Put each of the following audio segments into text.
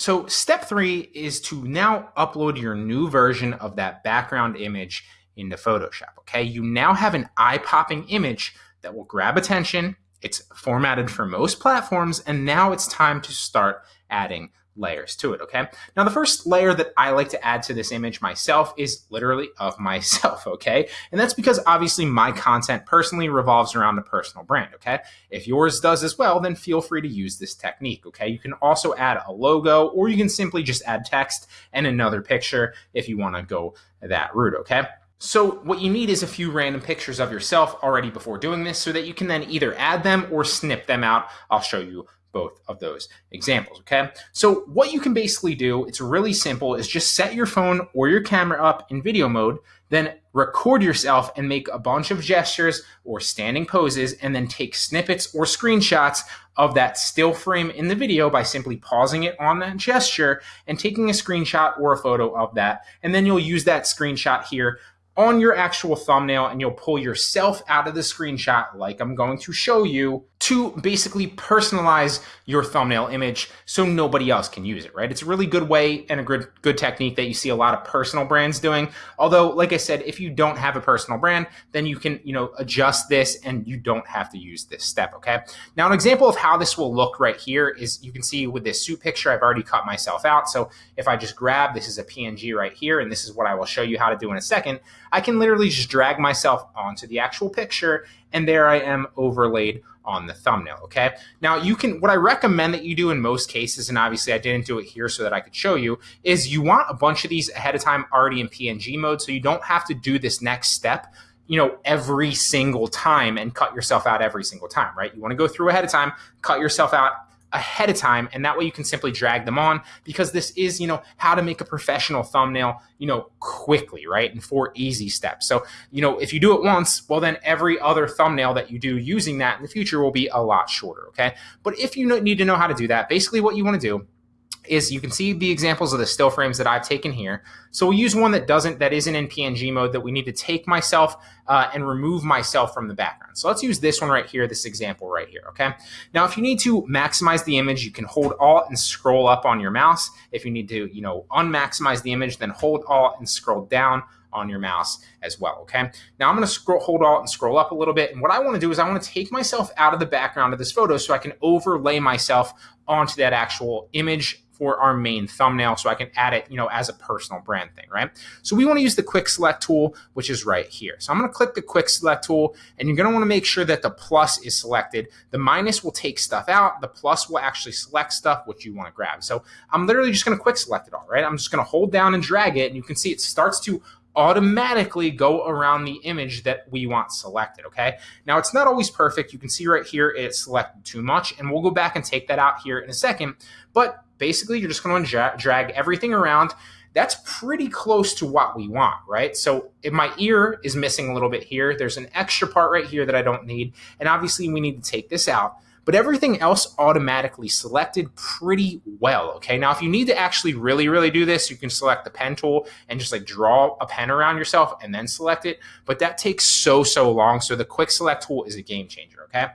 So step three is to now upload your new version of that background image into Photoshop, okay? You now have an eye-popping image that will grab attention. It's formatted for most platforms, and now it's time to start adding layers to it, okay? Now, the first layer that I like to add to this image myself is literally of myself, okay? And that's because obviously my content personally revolves around a personal brand, okay? If yours does as well, then feel free to use this technique, okay? You can also add a logo, or you can simply just add text and another picture if you wanna go that route, okay? So what you need is a few random pictures of yourself already before doing this so that you can then either add them or snip them out. I'll show you both of those examples, okay? So what you can basically do, it's really simple, is just set your phone or your camera up in video mode, then record yourself and make a bunch of gestures or standing poses, and then take snippets or screenshots of that still frame in the video by simply pausing it on that gesture and taking a screenshot or a photo of that. And then you'll use that screenshot here on your actual thumbnail and you'll pull yourself out of the screenshot like I'm going to show you to basically personalize your thumbnail image so nobody else can use it, right? It's a really good way and a good, good technique that you see a lot of personal brands doing. Although, like I said, if you don't have a personal brand, then you can, you know, adjust this and you don't have to use this step, okay? Now, an example of how this will look right here is you can see with this suit picture, I've already cut myself out. So if I just grab, this is a PNG right here, and this is what I will show you how to do in a second, I can literally just drag myself onto the actual picture and there I am overlaid on the thumbnail, okay? Now you can, what I recommend that you do in most cases, and obviously I didn't do it here so that I could show you, is you want a bunch of these ahead of time already in PNG mode so you don't have to do this next step you know, every single time and cut yourself out every single time, right? You want to go through ahead of time, cut yourself out ahead of time and that way you can simply drag them on because this is you know how to make a professional thumbnail you know quickly right? And four easy steps. So you know if you do it once well then every other thumbnail that you do using that in the future will be a lot shorter okay? But if you need to know how to do that basically what you want to do is you can see the examples of the still frames that I've taken here. So we'll use one that doesn't, that isn't in PNG mode that we need to take myself uh, and remove myself from the background. So let's use this one right here, this example right here, okay? Now, if you need to maximize the image, you can hold Alt and scroll up on your mouse. If you need to, you know, unmaximize the image, then hold Alt and scroll down on your mouse as well, okay? Now I'm gonna scroll, hold Alt and scroll up a little bit. And what I wanna do is I wanna take myself out of the background of this photo so I can overlay myself onto that actual image for our main thumbnail so I can add it, you know, as a personal brand thing, right? So we want to use the quick select tool, which is right here. So I'm going to click the quick select tool and you're going to want to make sure that the plus is selected. The minus will take stuff out. The plus will actually select stuff which you want to grab. So I'm literally just going to quick select it all, right? I'm just going to hold down and drag it and you can see it starts to automatically go around the image that we want selected, okay? Now, it's not always perfect. You can see right here, it's selected too much, and we'll go back and take that out here in a second. But basically, you're just going to drag everything around. That's pretty close to what we want, right? So if my ear is missing a little bit here, there's an extra part right here that I don't need. And obviously, we need to take this out but everything else automatically selected pretty well, okay? Now, if you need to actually really, really do this, you can select the pen tool and just like draw a pen around yourself and then select it, but that takes so, so long. So the quick select tool is a game changer, okay?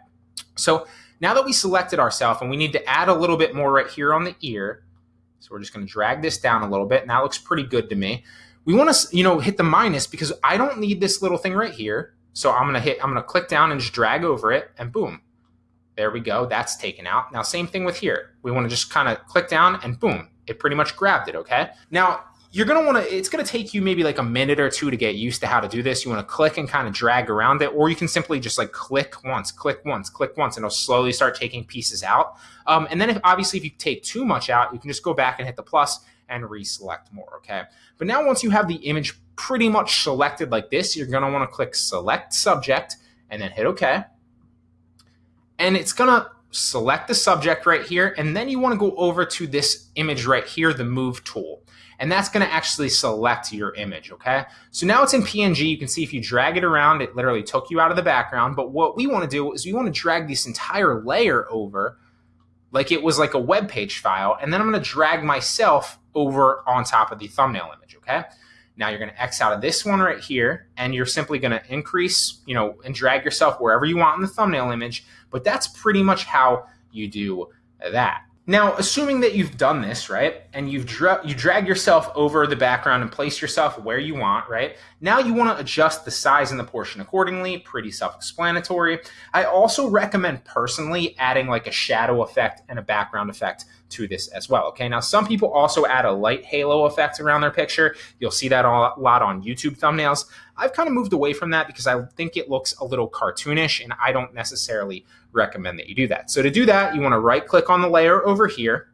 So now that we selected ourselves and we need to add a little bit more right here on the ear, so we're just gonna drag this down a little bit and that looks pretty good to me. We wanna you know, hit the minus because I don't need this little thing right here. So I'm gonna hit, I'm gonna click down and just drag over it and boom, there we go. That's taken out. Now, same thing with here. We want to just kind of click down and boom, it pretty much grabbed it, okay? Now, you're going to want to, it's going to take you maybe like a minute or two to get used to how to do this. You want to click and kind of drag around it, or you can simply just like click once, click once, click once, and it'll slowly start taking pieces out. Um, and then if obviously if you take too much out, you can just go back and hit the plus and reselect more, okay? But now once you have the image pretty much selected like this, you're want to click select subject and then hit okay and it's to select the subject right here. And then you want to go over to this image right here, the move tool. And that's going to actually select your image, okay? So now it's in PNG. You can see if you drag it around, it literally took you out of the background. But what we want to do is we want to drag this entire layer over like it was like a web page file. And then I'm going to drag myself over on top of the thumbnail image, okay? Now you're going to X out of this one right here, and you're simply going to increase, you know, and drag yourself wherever you want in the thumbnail image. But that's pretty much how you do that. Now, assuming that you've done this, right, and you've dra- you drag yourself over the background and place yourself where you want, right? Now you want to adjust the size and the portion accordingly, pretty self-explanatory. I also recommend personally adding like a shadow effect and a background effect to this as well, okay? Now, some people also add a light halo effect around their picture. You'll see that a lot on YouTube thumbnails. I've kind of moved away from that because I think it looks a little cartoonish and I don't necessarily recommend that you do that. So to do that, you want to right click on the layer over here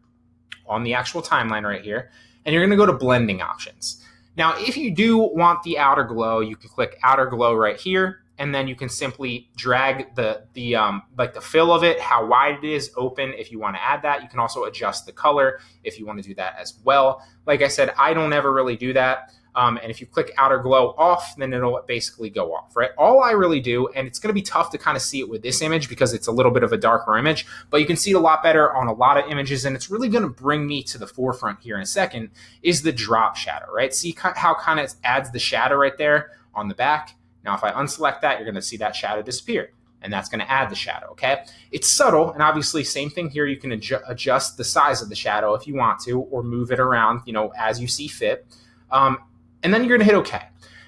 on the actual timeline right here, and you're going to go to blending options. Now, if you do want the outer glow, you can click outer glow right here, and then you can simply drag the the um, like the fill of it, how wide it is, open. If you want to add that, you can also adjust the color if you want to do that as well. Like I said, I don't ever really do that. Um, and if you click outer glow off, then it'll basically go off, right? All I really do, and it's going to be tough to kind of see it with this image because it's a little bit of a darker image, but you can see it a lot better on a lot of images, and it's really going to bring me to the forefront here in a second, is the drop shadow, right? See how kind of adds the shadow right there on the back? Now, if I unselect that, you're going to see that shadow disappear and that's going to add the shadow, okay? It's subtle, and obviously same thing here, you can adju adjust the size of the shadow if you want to, or move it around, you know, as you see fit. Um, and then you're to hit OK.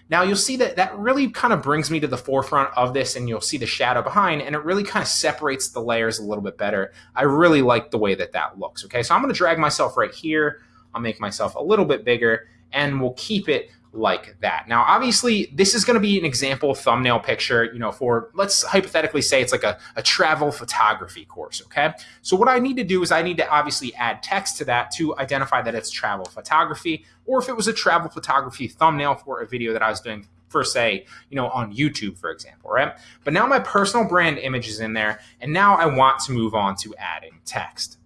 Now you'll see that that really kind of brings me to the forefront of this and you'll see the shadow behind and it really kind of separates the layers a little bit better. I really like the way that that looks. Okay, so I'm going to drag myself right here. I'll make myself a little bit bigger and we'll keep it like that. Now, obviously, this is going to be an example thumbnail picture, you know, for let's hypothetically say it's like a, a travel photography course, okay? So what I need to do is I need to obviously add text to that to identify that it's travel photography, or if it was a travel photography thumbnail for a video that I was doing for say, you know, on YouTube, for example, right? But now my personal brand image is in there, and now I want to move on to adding text.